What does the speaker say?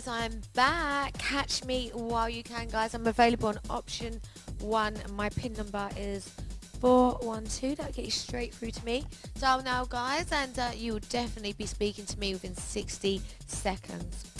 guys, I'm back. Catch me while you can, guys. I'm available on option one. My pin number is 412. That'll get you straight through to me. Dial now, guys, and uh, you will definitely be speaking to me within 60 seconds.